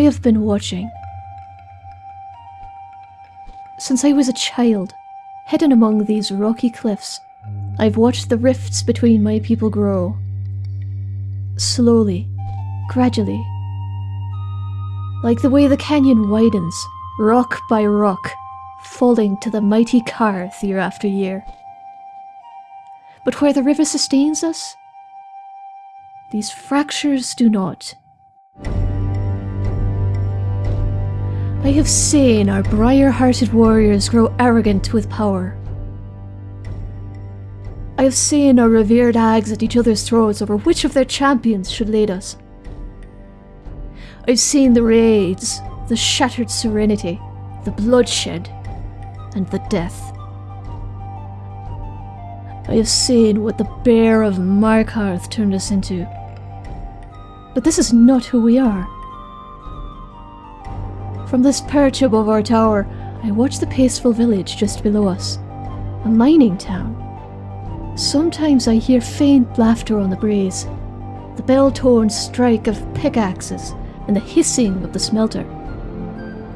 I have been watching. Since I was a child, hidden among these rocky cliffs, I've watched the rifts between my people grow. Slowly, gradually. Like the way the canyon widens, rock by rock, falling to the mighty Karth year after year. But where the river sustains us, these fractures do not. I have seen our briar-hearted warriors grow arrogant with power. I have seen our revered hags at each other's throats over which of their champions should lead us. I've seen the raids, the shattered serenity, the bloodshed, and the death. I have seen what the bear of Markarth turned us into. But this is not who we are. From this perch above our tower, I watch the peaceful village just below us. A mining town. Sometimes I hear faint laughter on the breeze, the bell-torn strike of pickaxes, and the hissing of the smelter.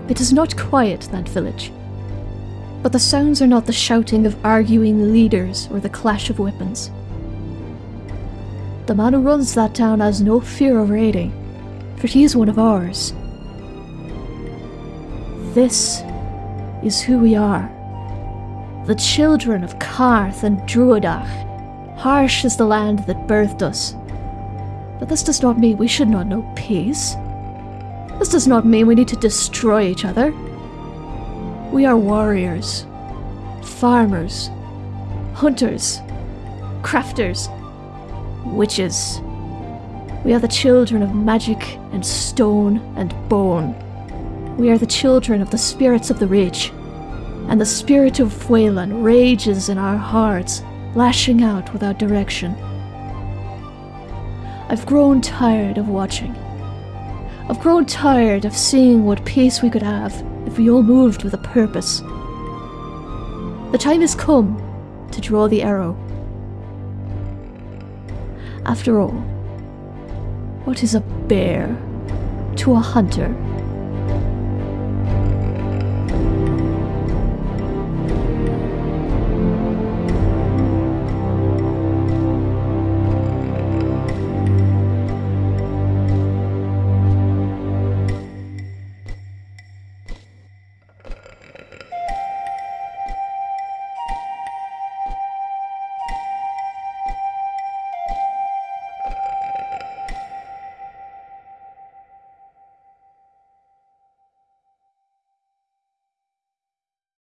It is not quiet, that village. But the sounds are not the shouting of arguing leaders or the clash of weapons. The man who runs that town has no fear of raiding, for he is one of ours. This is who we are. The children of Karth and Druadach. Harsh is the land that birthed us. But this does not mean we should not know peace. This does not mean we need to destroy each other. We are warriors, farmers, hunters, crafters, witches. We are the children of magic and stone and bone. We are the children of the spirits of the Reach, and the spirit of Wayland rages in our hearts, lashing out without direction. I've grown tired of watching. I've grown tired of seeing what peace we could have if we all moved with a purpose. The time has come to draw the arrow. After all, what is a bear to a hunter?